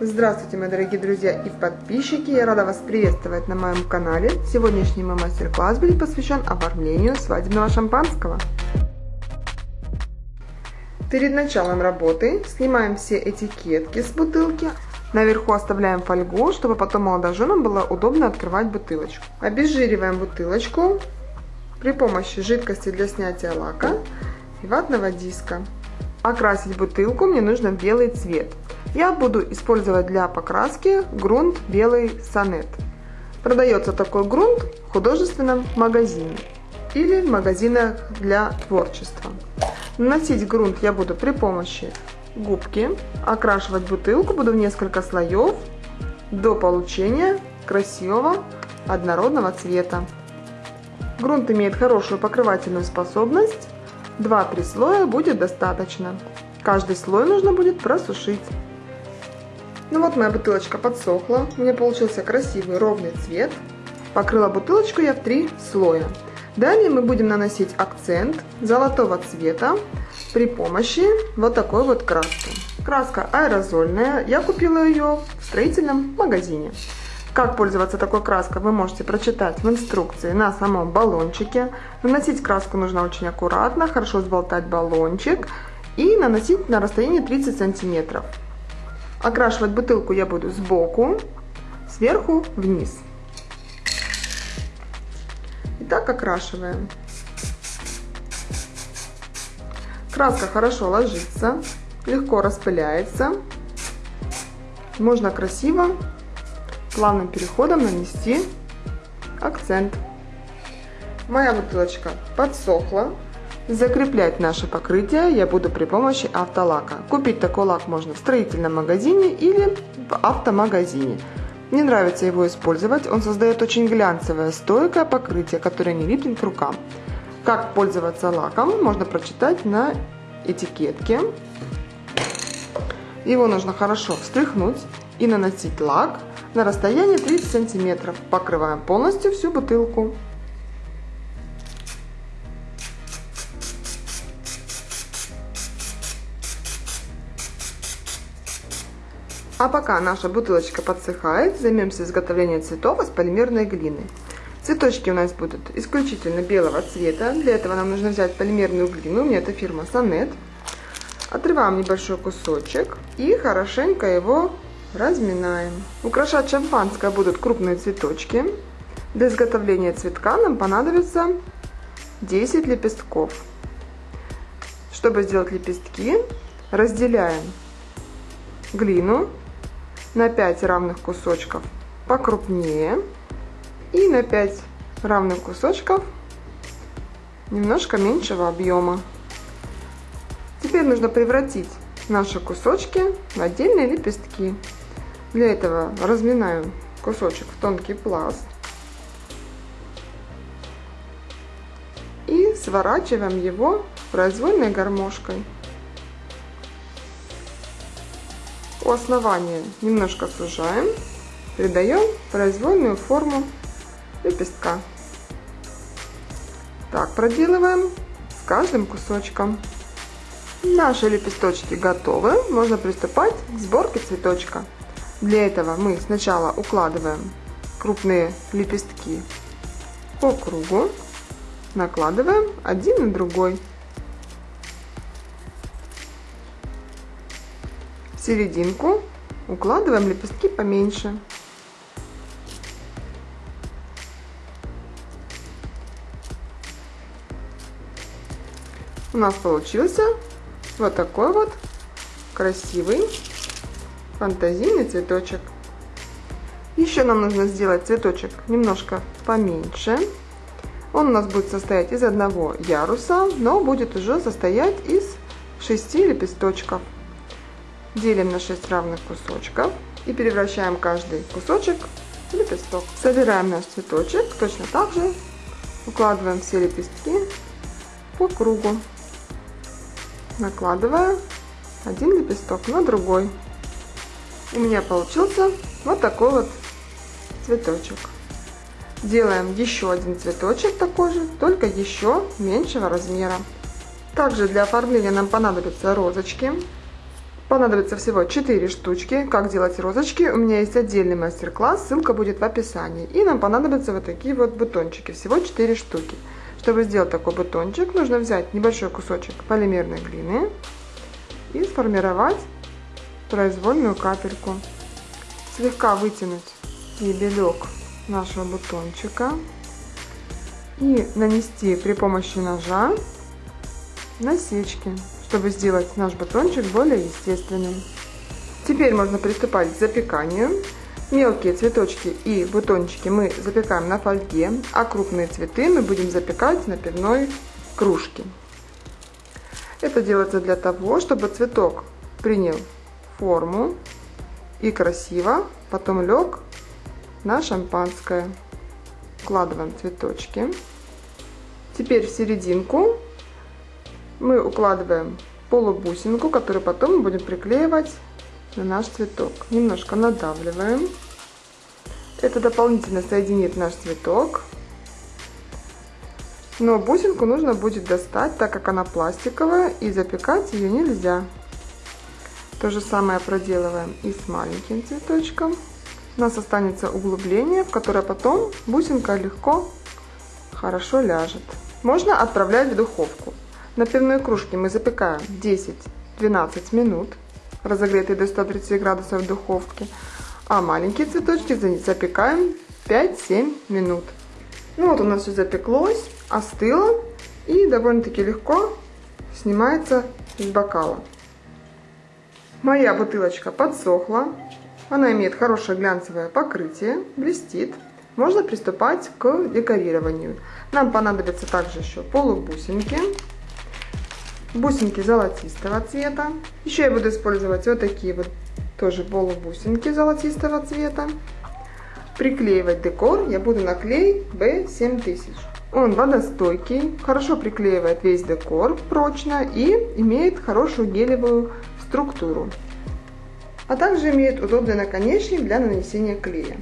Здравствуйте, мои дорогие друзья и подписчики! Я рада вас приветствовать на моем канале. Сегодняшний мой мастер-класс будет посвящен оформлению свадебного шампанского. Перед началом работы снимаем все этикетки с бутылки. Наверху оставляем фольгу, чтобы потом молодоженам было удобно открывать бутылочку. Обезжириваем бутылочку при помощи жидкости для снятия лака и ватного диска. Окрасить бутылку мне нужно в белый цвет. Я буду использовать для покраски грунт белый сонет. Продается такой грунт в художественном магазине или в магазинах для творчества. Наносить грунт я буду при помощи губки. Окрашивать бутылку буду в несколько слоев до получения красивого однородного цвета. Грунт имеет хорошую покрывательную способность. 2-3 слоя будет достаточно. Каждый слой нужно будет просушить. Ну вот моя бутылочка подсохла, у меня получился красивый ровный цвет. Покрыла бутылочку я в три слоя. Далее мы будем наносить акцент золотого цвета при помощи вот такой вот краски. Краска аэрозольная, я купила ее в строительном магазине. Как пользоваться такой краской вы можете прочитать в инструкции на самом баллончике. Наносить краску нужно очень аккуратно, хорошо сболтать баллончик и наносить на расстоянии 30 сантиметров. Окрашивать бутылку я буду сбоку, сверху вниз. Итак, окрашиваем. Краска хорошо ложится, легко распыляется. Можно красиво, плавным переходом нанести акцент. Моя бутылочка подсохла, Закреплять наше покрытие я буду при помощи автолака. Купить такой лак можно в строительном магазине или в автомагазине. Мне нравится его использовать, он создает очень глянцевое, стойкое покрытие, которое не липнет к рукам. Как пользоваться лаком, можно прочитать на этикетке. Его нужно хорошо встряхнуть и наносить лак на расстоянии 30 сантиметров. Покрываем полностью всю бутылку. А пока наша бутылочка подсыхает, займемся изготовлением цветов из полимерной глины. Цветочки у нас будут исключительно белого цвета. Для этого нам нужно взять полимерную глину, у меня это фирма Сонет. Отрываем небольшой кусочек и хорошенько его разминаем. Украшать шампанское будут крупные цветочки. Для изготовления цветка нам понадобится 10 лепестков. Чтобы сделать лепестки, разделяем глину на 5 равных кусочков покрупнее и на 5 равных кусочков немножко меньшего объема. Теперь нужно превратить наши кусочки в отдельные лепестки. Для этого разминаем кусочек в тонкий пласт и сворачиваем его произвольной гармошкой. У основания немножко сужаем, придаем произвольную форму лепестка. Так, проделываем с каждым кусочком. Наши лепесточки готовы, можно приступать к сборке цветочка. Для этого мы сначала укладываем крупные лепестки по кругу, накладываем один на другой. Серединку укладываем лепестки поменьше. У нас получился вот такой вот красивый фантазийный цветочек. Еще нам нужно сделать цветочек немножко поменьше. Он у нас будет состоять из одного яруса, но будет уже состоять из шести лепесточков делим на 6 равных кусочков и превращаем каждый кусочек в лепесток. Собираем наш цветочек, точно так же укладываем все лепестки по кругу, накладывая один лепесток на другой. У меня получился вот такой вот цветочек. Делаем еще один цветочек такой же, только еще меньшего размера. Также для оформления нам понадобятся розочки. Понадобится всего 4 штучки. Как делать розочки? У меня есть отдельный мастер-класс, ссылка будет в описании. И нам понадобятся вот такие вот бутончики, всего 4 штуки. Чтобы сделать такой бутончик, нужно взять небольшой кусочек полимерной глины и сформировать произвольную капельку. Слегка вытянуть стебелек нашего бутончика и нанести при помощи ножа насечки, чтобы сделать наш бутончик более естественным. Теперь можно приступать к запеканию. Мелкие цветочки и бутончики мы запекаем на фольге, а крупные цветы мы будем запекать на пивной кружке. Это делается для того, чтобы цветок принял форму и красиво потом лег на шампанское. Вкладываем цветочки. Теперь в серединку мы укладываем полубусинку, которую потом мы будем приклеивать на наш цветок. Немножко надавливаем. Это дополнительно соединит наш цветок. Но бусинку нужно будет достать, так как она пластиковая, и запекать ее нельзя. То же самое проделываем и с маленьким цветочком. У нас останется углубление, в которое потом бусинка легко, хорошо ляжет. Можно отправлять в духовку. На пивной кружке мы запекаем 10-12 минут, разогретые до 130 градусов в духовке, а маленькие цветочки запекаем 5-7 минут. Ну вот у нас все запеклось, остыло и довольно-таки легко снимается из бокала. Моя бутылочка подсохла, она имеет хорошее глянцевое покрытие, блестит. Можно приступать к декорированию. Нам понадобится также еще полубусинки, бусинки золотистого цвета. Еще я буду использовать вот такие вот тоже полубусинки золотистого цвета. Приклеивать декор я буду на клей B7000. Он водостойкий, хорошо приклеивает весь декор прочно и имеет хорошую гелевую структуру. А также имеет удобный наконечник для нанесения клея.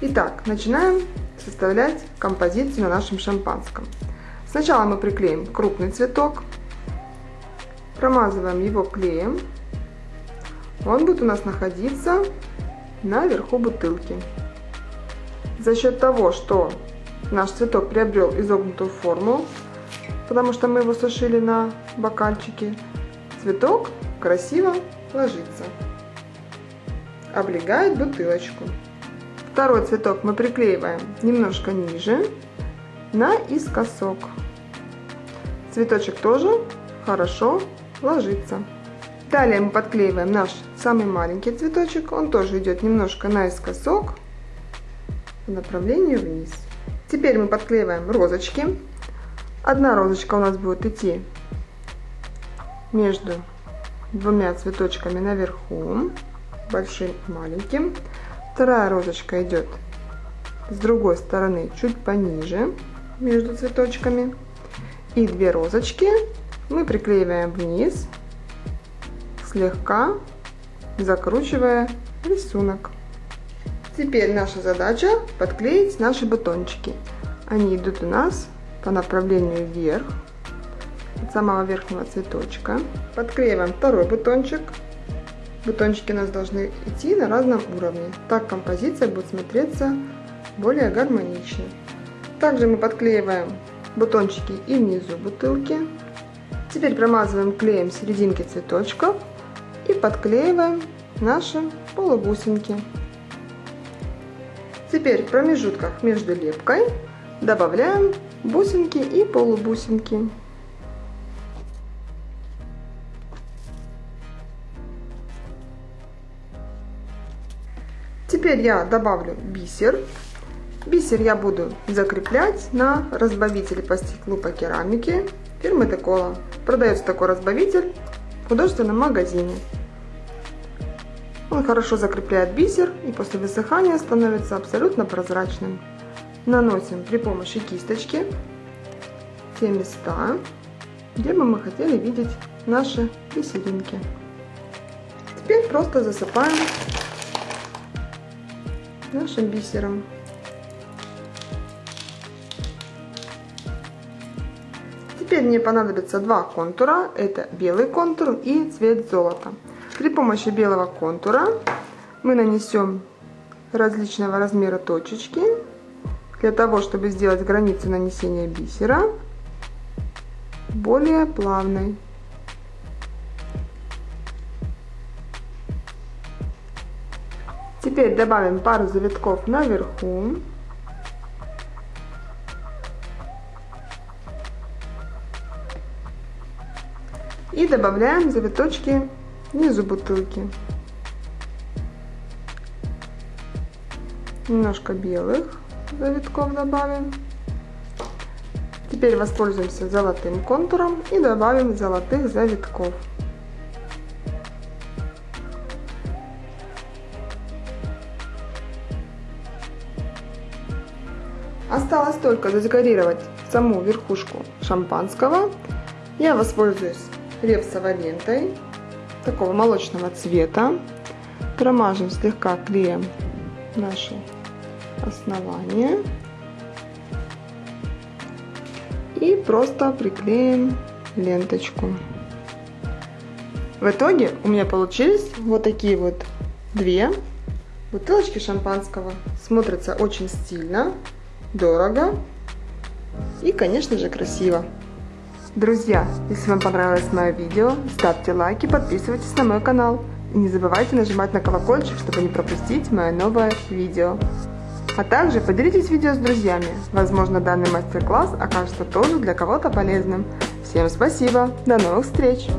Итак, начинаем составлять композицию на нашем шампанском. Сначала мы приклеим крупный цветок, Промазываем его клеем. Он будет у нас находиться наверху бутылки. За счет того, что наш цветок приобрел изогнутую форму, потому что мы его сушили на бокальчике, цветок красиво ложится, облегает бутылочку. Второй цветок мы приклеиваем немножко ниже, наискосок. Цветочек тоже хорошо ложится. Далее мы подклеиваем наш самый маленький цветочек. Он тоже идет немножко наискосок по направлению вниз. Теперь мы подклеиваем розочки. Одна розочка у нас будет идти между двумя цветочками наверху, большим и маленьким. Вторая розочка идет с другой стороны чуть пониже между цветочками. И две розочки мы приклеиваем вниз, слегка закручивая рисунок. Теперь наша задача подклеить наши батончики. Они идут у нас по направлению вверх, от самого верхнего цветочка. Подклеиваем второй бутончик. Бутончики у нас должны идти на разном уровне. Так композиция будет смотреться более гармонично. Также мы подклеиваем бутончики и внизу бутылки. Теперь промазываем клеем серединки цветочков и подклеиваем наши полубусинки. Теперь в промежутках между лепкой добавляем бусинки и полубусинки. Теперь я добавлю бисер. Бисер я буду закреплять на разбавителе по стеклу по керамике фирмы Декола. Продается такой разбавитель в художественном магазине. Он хорошо закрепляет бисер и после высыхания становится абсолютно прозрачным. Наносим при помощи кисточки те места, где бы мы хотели видеть наши бисеринки. Теперь просто засыпаем нашим бисером. Теперь мне понадобится два контура. Это белый контур и цвет золота. При помощи белого контура мы нанесем различного размера точечки для того, чтобы сделать границу нанесения бисера более плавной. Теперь добавим пару завитков наверху. И добавляем завиточки внизу бутылки. Немножко белых завитков добавим. Теперь воспользуемся золотым контуром и добавим золотых завитков. Осталось только задекорировать саму верхушку шампанского. Я воспользуюсь репсовой лентой такого молочного цвета. Промажем слегка клеем наше основание. И просто приклеим ленточку. В итоге у меня получились вот такие вот две бутылочки шампанского. Смотрится очень стильно, дорого и, конечно же, красиво. Друзья, если вам понравилось мое видео, ставьте лайки, подписывайтесь на мой канал. И не забывайте нажимать на колокольчик, чтобы не пропустить мое новое видео. А также поделитесь видео с друзьями. Возможно, данный мастер-класс окажется тоже для кого-то полезным. Всем спасибо, до новых встреч!